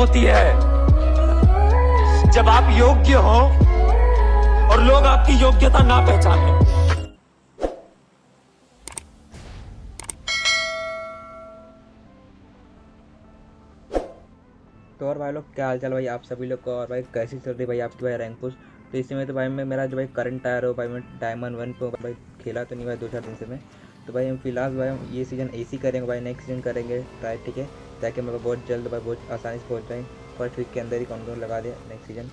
होती है। जब आप योग्य हो और लोग आपकी योग्यता ना पहचाने। तो और भाई लोग, क्या हाल चाल भाई आप सभी लोग को? और भाई कैसी चल रही भाई आपकी भाई रैंक पुश तो इसी में तो भाई मैं, मेरा जो भाई करंट टायर हो भाई मैं डायमंड वन पे भाई खेला तो नहीं भाई दो चार दिन से मैं। तो भाई हम फ़िलहाल भाई हम ये सीज़न ए करेंगे भाई नेक्स्ट सीज़न करेंगे। ट्राई ठीक है? ताकि मैं बहुत जल्द भाई बहुत आसानी से पहुँच जाए। फ़र्स्ट वीक के अंदर ही कौन लगा दिया नेक्स्ट सीज़न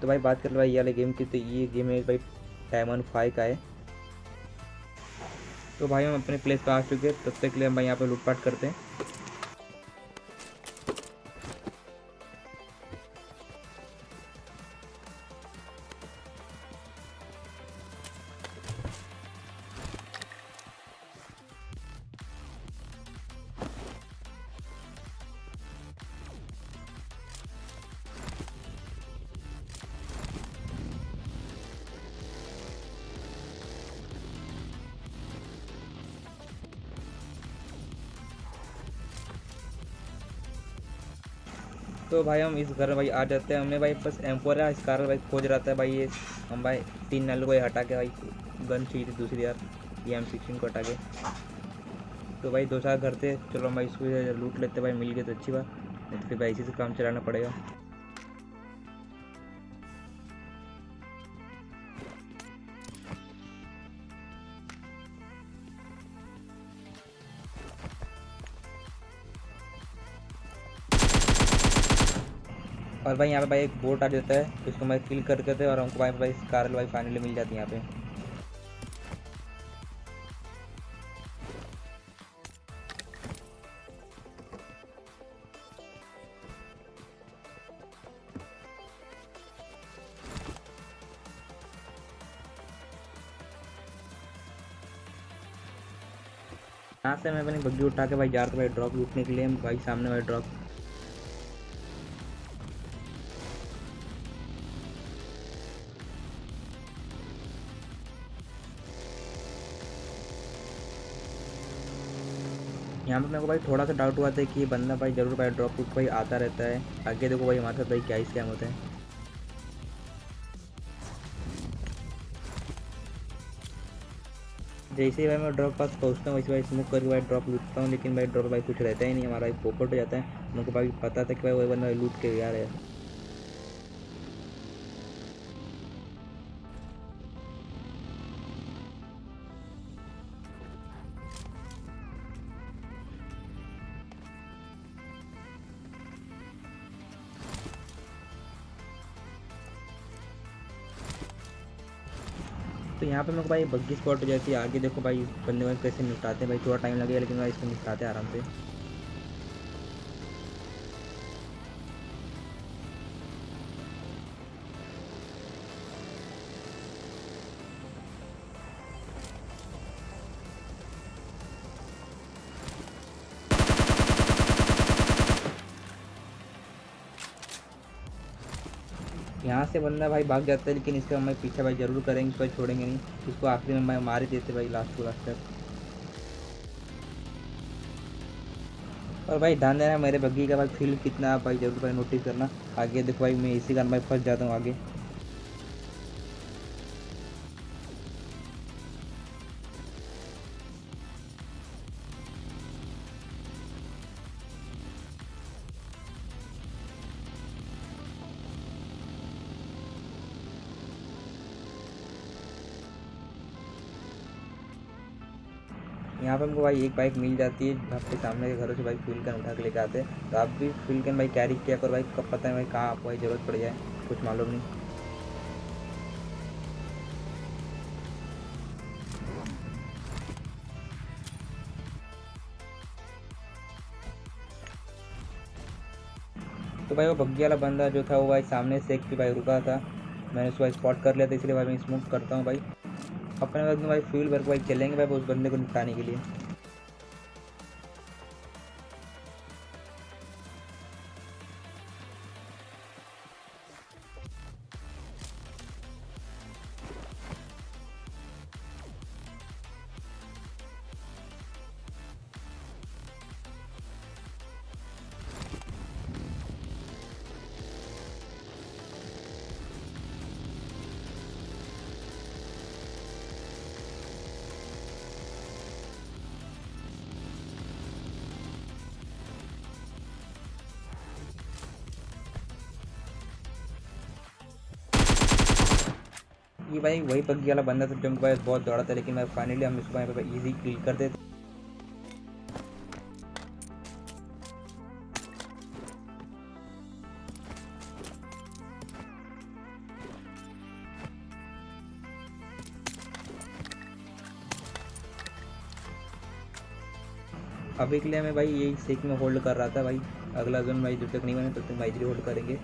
तो भाई बात कर लो भाई, ये वाले गेम की तो ये गेम है भाई डायमंड फाइव का है। तो भाई हम अपने प्लेस पर आ चुके हैं, तब तक के लिए हम भाई यहाँ पर लूटपाट करते हैं। तो भाई हम इस घर में भाई आ जाते हैं। हमने भाई बस एम्पोर है इस कारण भाई खोज रहता है भाई ये। हम भाई तीन नल को हटा के भाई गन चाहिए थी दूसरी यार, ये एम सिक्सटीन को हटा के। तो भाई दो चार घर थे। चलो हम भाई इसको लूट लेते भाई, मिल गए तो अच्छी बात। नहीं तो फिर भाई इसी से काम चलाना पड़ेगा। और भाई यहाँ पे भाई एक बोट आ जाता है उसको मैं किल कर देते और हमको भाई भाई कार भाई फाइनली मिल जाती है यहाँ पे। यहाँ से मैं अपनी बग्गी उठा के भाई जा रहा था भाई ड्रॉप लूटने के लिए भाई सामने भाई ड्रॉप यहाँ पर मेरे को भाई थोड़ा सा डाउट हुआ था कि ये बंदा भाई ज़रूर भाई ड्रॉप टूट भाई आता रहता है। आगे देखो भाई हमारे साथ भाई क्या ही स्कैम होता है। जैसे ही भाई मैं ड्रॉप पास पहुँचता हूँ, वैसे भाई स्मोक करके भाई ड्रॉप लूटता हूँ, लेकिन भाई ड्रॉप भाई कुछ रहता ही नहीं, हमारा भाई पोपट हो जाता है। उनको भाई पता था कि भाई वही बंदा लूट के यार है। तो यहाँ पे मेरे को भाई बग्गी स्पॉट हो जाती है आगे देखो भाई, बंदे भाई कैसे निपटाते हैं भाई, थोड़ा टाइम लगेगा लेकिन भाई इसको निपटाते हैं आराम से। यहाँ से बंदा भाई भाग जाता है, लेकिन इसका हम पीछे भाई ज़रूर करेंगे इसको छोड़ेंगे नहीं। इसको आखिरी में मार ही देते भाई लास्ट को लास्ट तक। और भाई ध्यान देना मेरे बग्गी का भाई फील कितना, भाई ज़रूर भाई नोटिस करना। आगे देखो भाई, मैं इसी कारण भाई फंस जाता हूँ आगे। यहाँ पे हमको भाई एक बाइक मिल जाती है आपके सामने के घरों से भाई फ्यूल कैन उठा के लेके आते हैं। तो आप भी फ्यूल कैन भाई कैरी किया करो भाई, कब पता है भाई कहाँ आपको ज़रूरत पड़ जाए, कुछ मालूम नहीं। तो भाई वो बग्गी वाला बंदा जो था, वो भाई सामने से एक भाई रुका था। मैंने उसको स्पॉट कर लिया था, इसलिए भाई मैं स्मोक करता हूँ भाई। अपने भाई फ्यूल भर के भाई चलेंगे भाई उस बंदे को निपटाने के लिए। कि भाई वही पग्गी वाला बंदा था जो मेरे पास बहुत दौड़ा था, लेकिन मैं फाइनली हम इसको पे ईजी किल कर देते। अभी के लिए मैं भाई यही सेक में होल्ड कर रहा था भाई। अगला जोन भाई जब तक नहीं बने तब तक भाई होल्ड करेंगे।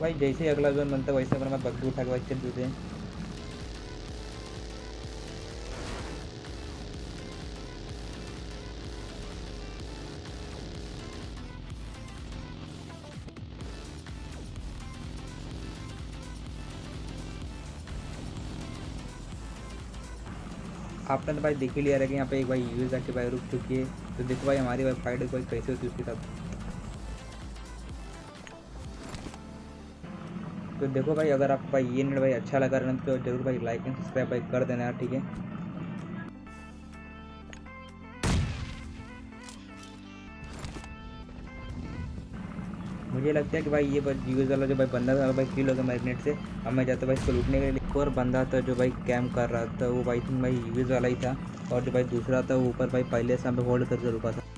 भाई, जैसे ही अगला जोन बनता है, वैसे अपना बग्गी उठा के भाई चल देते हैं आपने तो भाई देख ही लिया रहा कि यहाँ पे एक भाई यूज़ आके भाई रुक चुकी है। तो देखो भाई, हमारी भाई फाइट कोई कैसे होती है उसके साथ? तो देखो भाई, अगर आपको भाई ये नेट भाई अच्छा लगा रहा तो ज़रूर भाई लाइक एंड सब्सक्राइब भाई कर देना यार, ठीक है? मुझे लगता है कि भाई ये यूज़ वाला जो भाई बंदा था, भाई किल हो गया से। अब मैं जाता भाई इसको लूटने के लिए। एक और बंदा था जो भाई कैम्प कर रहा था, वो भाई थिंक भाई यूज़ वाला ही था। और जो भाई दूसरा था, वो ऊपर भाई पहले से हमें होल्ड करके रुका था।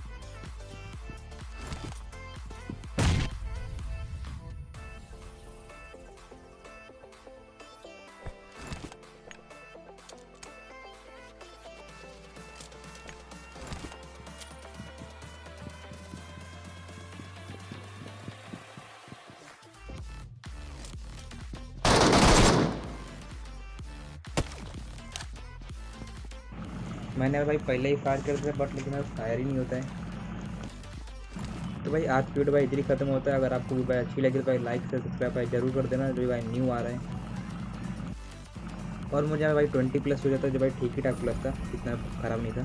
मैंने भाई पहले ही फायर कर दिया बट लेकिन फायर ही नहीं होता है। तो भाई आज की वीडियो भाई इधर ही खत्म होता है। अगर आपको भी भाई अच्छी लगी तो भाई लाइक से सब्सक्राइब भाई ज़रूर कर देना, जो भाई न्यू आ रहे हैं। और मुझे भाई ट्वेंटी प्लस हो जाता है, जो भाई ठीक ही ठाक प्लस था, इतना ख़राब नहीं था।